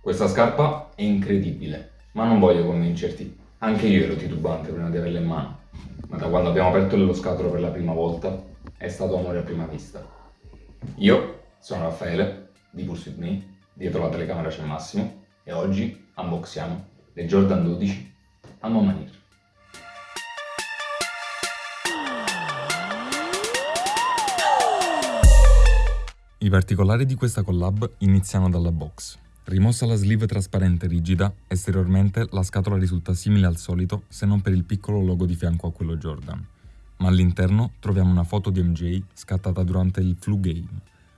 Questa scarpa è incredibile, ma non voglio convincerti. Anche io ero titubante prima di averla in mano, ma da quando abbiamo aperto lo scatolo per la prima volta è stato amore a prima vista. Io sono Raffaele, di Pulse With Me, dietro la telecamera c'è Massimo, e oggi unboxiamo le Jordan 12 a Momanir. I particolari di questa collab iniziano dalla box. Rimossa la sleeve trasparente rigida, esteriormente la scatola risulta simile al solito se non per il piccolo logo di fianco a quello Jordan. Ma all'interno troviamo una foto di MJ scattata durante il Flu Game,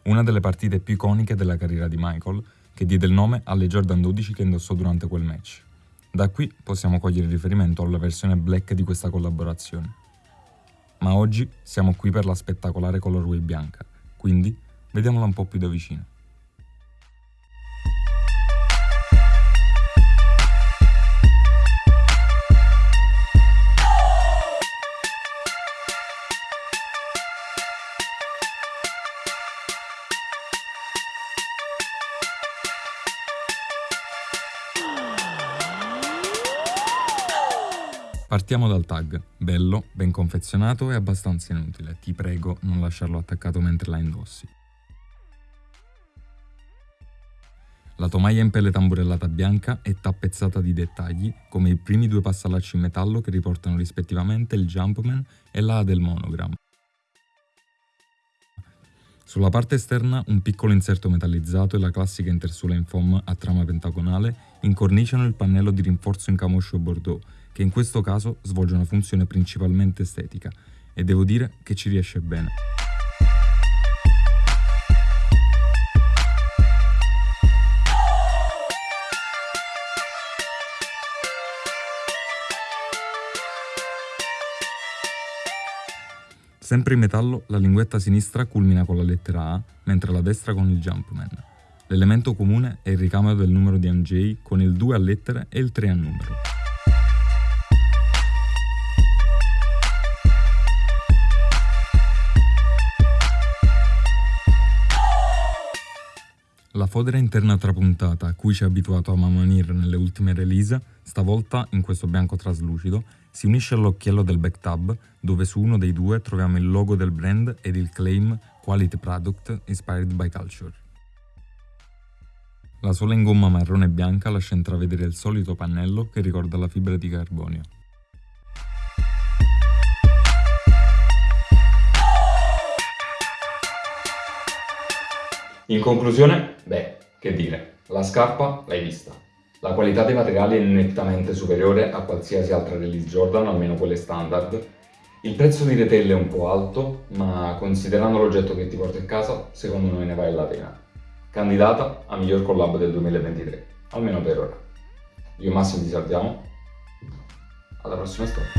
una delle partite più iconiche della carriera di Michael, che diede il nome alle Jordan 12 che indossò durante quel match. Da qui possiamo cogliere riferimento alla versione black di questa collaborazione. Ma oggi siamo qui per la spettacolare colorway bianca, quindi vediamola un po' più da vicino. Partiamo dal tag, bello, ben confezionato e abbastanza inutile, ti prego non lasciarlo attaccato mentre la indossi. La tomaia in pelle tamburellata bianca è tappezzata di dettagli, come i primi due passalacci in metallo che riportano rispettivamente il Jumpman e la A del monogram. Sulla parte esterna un piccolo inserto metallizzato e la classica intersuola in foam a trama pentagonale incorniciano il pannello di rinforzo in camoscio bordeaux che in questo caso svolge una funzione principalmente estetica e devo dire che ci riesce bene. Sempre in metallo, la linguetta sinistra culmina con la lettera A, mentre la destra con il Jumpman. L'elemento comune è il ricambio del numero di MJ con il 2 a lettere e il 3 a numero. La fodera interna trapuntata a cui ci ha abituato a Mamanir nelle ultime release, stavolta in questo bianco traslucido, si unisce all'occhiello del backtab dove su uno dei due troviamo il logo del brand ed il claim Quality Product Inspired by Culture. La sola in gomma marrone e bianca lascia intravedere il solito pannello che ricorda la fibra di carbonio. In conclusione, beh, che dire, la scarpa l'hai vista. La qualità dei materiali è nettamente superiore a qualsiasi altra release Jordan, almeno quelle standard. Il prezzo di retail è un po' alto, ma considerando l'oggetto che ti porti a casa, secondo me ne vale la pena. Candidata a miglior collab del 2023, almeno per ora. Io e Massimo ti salutiamo, alla prossima storia.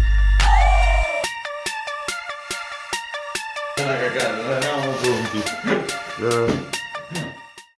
Una cagata, non eravamo pronti.